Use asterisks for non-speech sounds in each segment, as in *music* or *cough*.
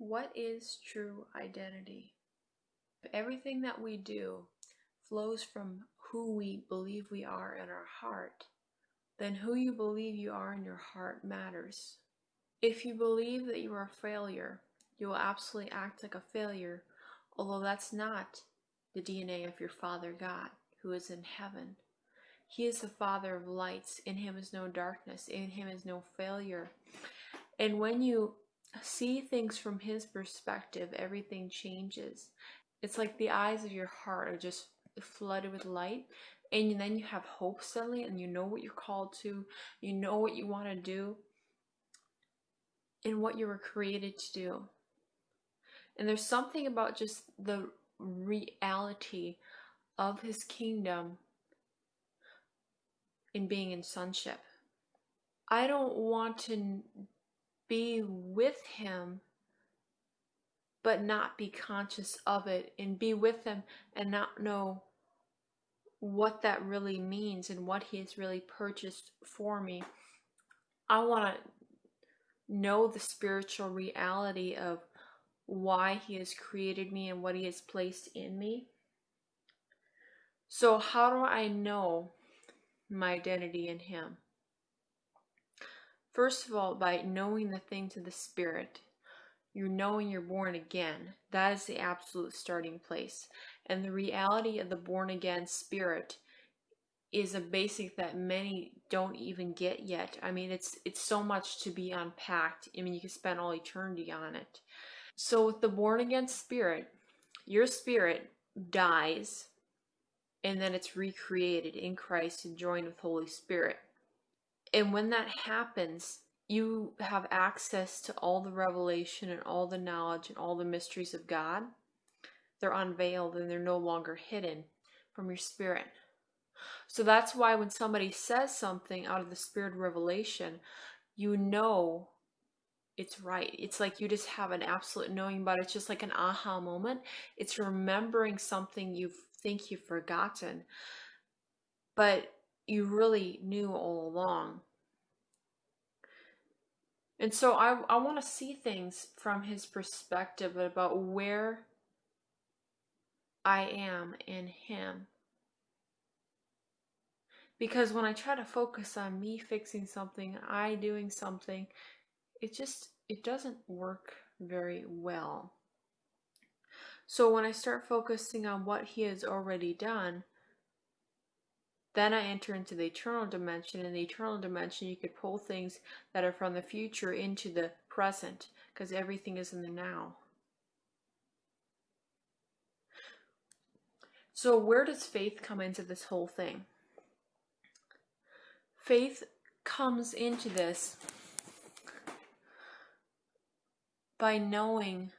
What is true identity? If everything that we do flows from who we believe we are in our heart, then who you believe you are in your heart matters. If you believe that you are a failure, you will absolutely act like a failure, although that's not the DNA of your Father God, who is in heaven. He is the Father of lights. In Him is no darkness. In Him is no failure. And when you see things from His perspective, everything changes. It's like the eyes of your heart are just flooded with light. And then you have hope suddenly, and you know what you're called to, you know what you want to do, and what you were created to do. And there's something about just the reality of His kingdom in being in sonship. I don't want to be with him but not be conscious of it and be with him and not know what that really means and what he has really purchased for me. I want to know the spiritual reality of why he has created me and what he has placed in me. So, how do I know my identity in Him. First of all, by knowing the things of the Spirit, you're knowing you're born again. That is the absolute starting place. And the reality of the born again spirit is a basic that many don't even get yet. I mean, it's it's so much to be unpacked. I mean, you can spend all eternity on it. So with the born again spirit, your spirit dies and then it's recreated in Christ and joined with Holy Spirit. And when that happens, you have access to all the revelation and all the knowledge and all the mysteries of God. They're unveiled and they're no longer hidden from your spirit. So that's why when somebody says something out of the spirit revelation, you know it's right. It's like you just have an absolute knowing but It's just like an aha moment. It's remembering something you've think you've forgotten, but you really knew all along. And so I, I want to see things from his perspective about where I am in him. Because when I try to focus on me fixing something, I doing something, it just it doesn't work very well. So when I start focusing on what he has already done, then I enter into the eternal dimension. In the eternal dimension, you could pull things that are from the future into the present because everything is in the now. So, where does faith come into this whole thing? Faith comes into this by knowing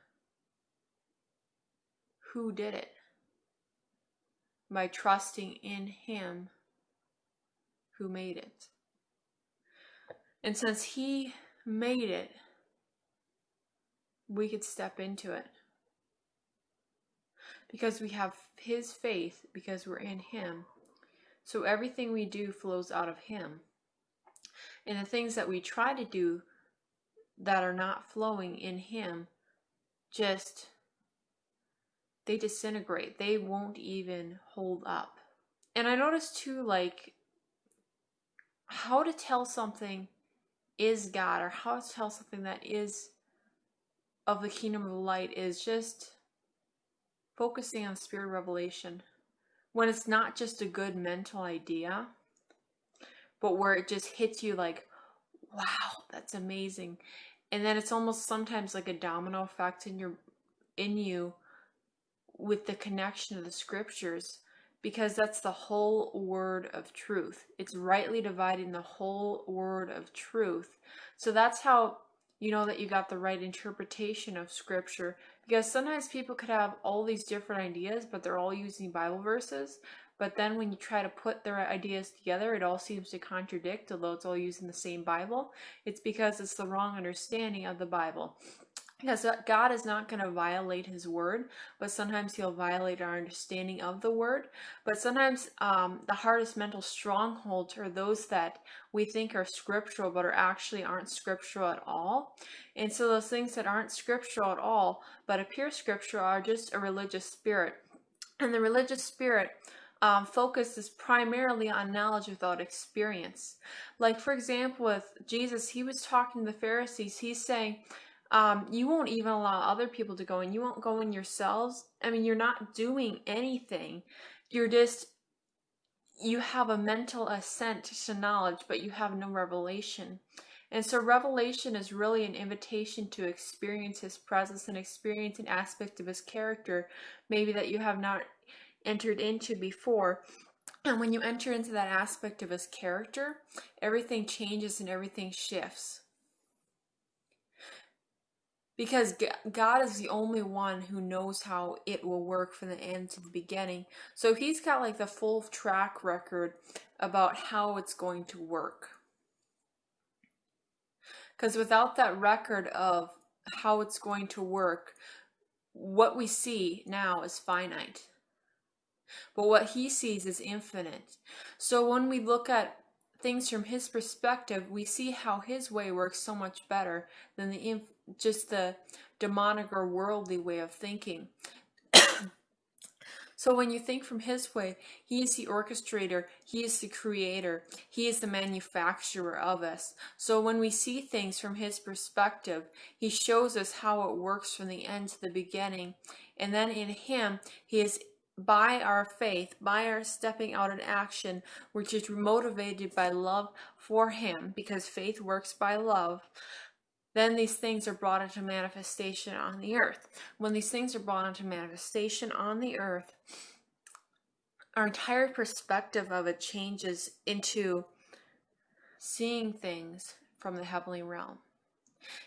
who did it by trusting in Him who made it. And since He made it, we could step into it. Because we have His faith, because we're in Him. So everything we do flows out of Him. And the things that we try to do that are not flowing in Him just they disintegrate. They won't even hold up. And I noticed too, like, how to tell something is God or how to tell something that is of the kingdom of light is just focusing on spirit revelation. When it's not just a good mental idea, but where it just hits you like, wow, that's amazing. And then it's almost sometimes like a domino effect in your in you with the connection of the scriptures because that's the whole word of truth. It's rightly dividing the whole word of truth. So that's how you know that you got the right interpretation of scripture because sometimes people could have all these different ideas but they're all using bible verses but then when you try to put their ideas together it all seems to contradict although it's all using the same bible it's because it's the wrong understanding of the bible because God is not going to violate His word, but sometimes He'll violate our understanding of the word. But sometimes um, the hardest mental strongholds are those that we think are scriptural, but are actually aren't scriptural at all. And so those things that aren't scriptural at all, but appear scriptural, are just a religious spirit. And the religious spirit um, focuses primarily on knowledge without experience. Like, for example, with Jesus, he was talking to the Pharisees. He's saying, um, you won't even allow other people to go in. You won't go in yourselves. I mean, you're not doing anything. You're just, you have a mental assent to knowledge, but you have no revelation. And so, revelation is really an invitation to experience His presence and experience an aspect of His character, maybe that you have not entered into before. And when you enter into that aspect of His character, everything changes and everything shifts because God is the only one who knows how it will work from the end to the beginning. So he's got like the full track record about how it's going to work. Because without that record of how it's going to work, what we see now is finite. But what he sees is infinite. So when we look at things from his perspective, we see how his way works so much better than the just the demonic or worldly way of thinking. *coughs* so when you think from his way, he is the orchestrator, he is the creator, he is the manufacturer of us. So when we see things from his perspective, he shows us how it works from the end to the beginning. And then in him, he is by our faith, by our stepping out in action, which is motivated by love for Him, because faith works by love, then these things are brought into manifestation on the earth. When these things are brought into manifestation on the earth, our entire perspective of it changes into seeing things from the heavenly realm.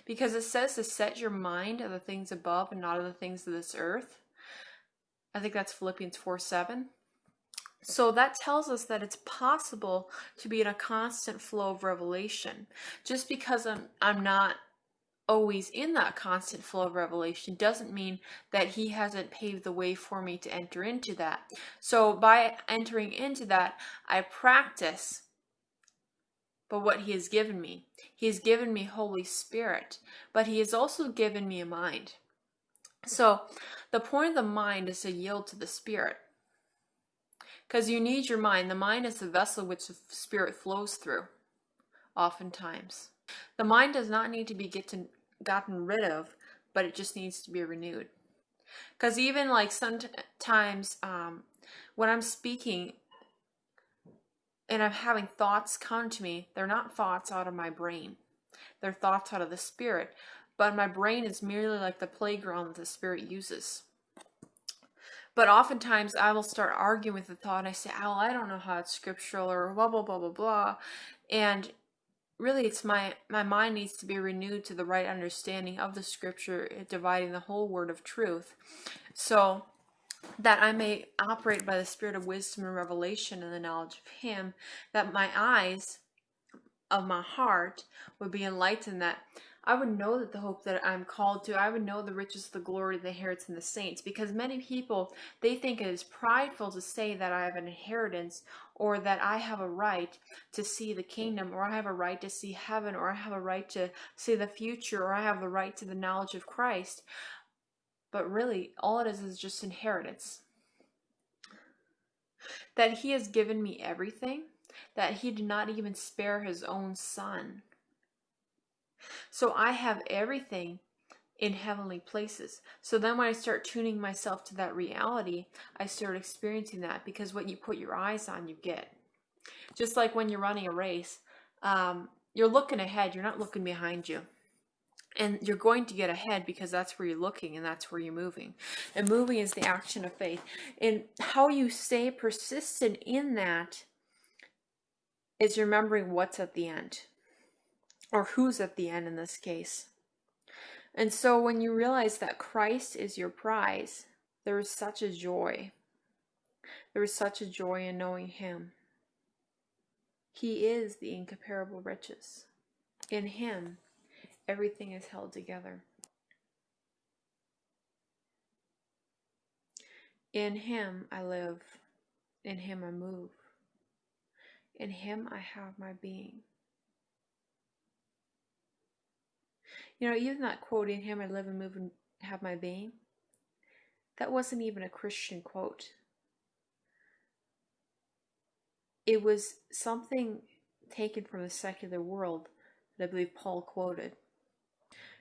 Because it says to set your mind of the things above and not of the things of this earth. I think that's Philippians 4 7. So that tells us that it's possible to be in a constant flow of revelation. Just because I'm I'm not always in that constant flow of revelation doesn't mean that he hasn't paved the way for me to enter into that. So by entering into that, I practice but what he has given me. He has given me Holy Spirit, but he has also given me a mind. So the point of the mind is to yield to the Spirit. Because you need your mind. The mind is the vessel which the Spirit flows through, oftentimes. The mind does not need to be to, gotten rid of, but it just needs to be renewed. Because even like sometimes um, when I'm speaking and I'm having thoughts come to me, they're not thoughts out of my brain, they're thoughts out of the spirit. But my brain is merely like the playground that the spirit uses. But oftentimes I will start arguing with the thought and I say, oh, I don't know how it's scriptural or blah, blah, blah, blah, blah. And really it's my my mind needs to be renewed to the right understanding of the scripture eh, dividing the whole word of truth so that I may operate by the spirit of wisdom and revelation and the knowledge of him that my eyes of my heart would be enlightened that I would know that the hope that I'm called to, I would know the riches of the glory the inheritance in the saints. Because many people, they think it is prideful to say that I have an inheritance or that I have a right to see the kingdom or I have a right to see heaven or I have a right to see the future or I have the right to the knowledge of Christ. But really, all it is is just inheritance. That he has given me everything, that he did not even spare his own son so I have everything in heavenly places. So then when I start tuning myself to that reality, I start experiencing that because what you put your eyes on, you get. Just like when you're running a race, um, you're looking ahead, you're not looking behind you. And you're going to get ahead because that's where you're looking and that's where you're moving. And moving is the action of faith. And how you stay persistent in that is remembering what's at the end or who's at the end in this case. And so when you realize that Christ is your prize, there is such a joy. There is such a joy in knowing Him. He is the incomparable riches. In Him, everything is held together. In Him I live. In Him I move. In Him I have my being. You know, even that quote, in Him I live and move and have my being, that wasn't even a Christian quote. It was something taken from the secular world that I believe Paul quoted.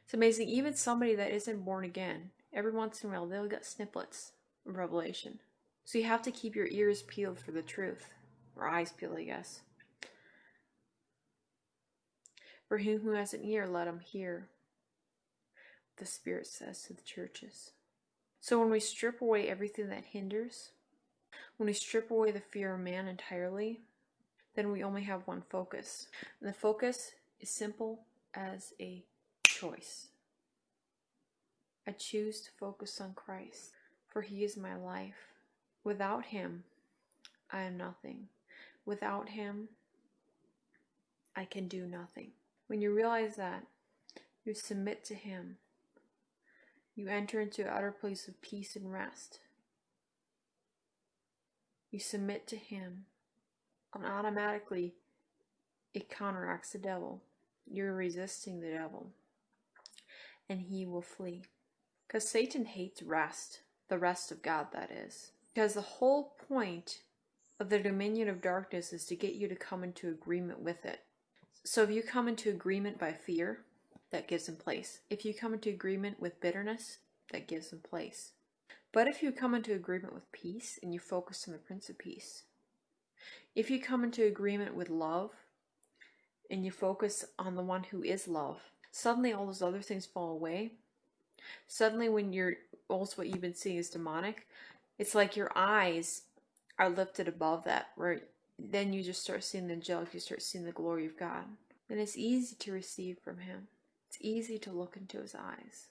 It's amazing, even somebody that isn't born again, every once in a while they'll get snippets of Revelation. So you have to keep your ears peeled for the truth, or eyes peeled, I guess. For him who has an ear, let him hear the Spirit says to the churches. So when we strip away everything that hinders, when we strip away the fear of man entirely, then we only have one focus. And the focus is simple as a choice. I choose to focus on Christ, for He is my life. Without Him, I am nothing. Without Him, I can do nothing. When you realize that, you submit to Him. You enter into an utter place of peace and rest. You submit to Him, and automatically it counteracts the devil. You're resisting the devil, and he will flee. Because Satan hates rest, the rest of God, that is. Because the whole point of the dominion of darkness is to get you to come into agreement with it. So if you come into agreement by fear, that gives him place. If you come into agreement with bitterness, that gives him place. But if you come into agreement with peace and you focus on the Prince of Peace, if you come into agreement with love and you focus on the one who is love, suddenly all those other things fall away. Suddenly, when you're also what you've been seeing is demonic, it's like your eyes are lifted above that, where then you just start seeing the angelic, you start seeing the glory of God. And it's easy to receive from Him, it's easy to look into His eyes.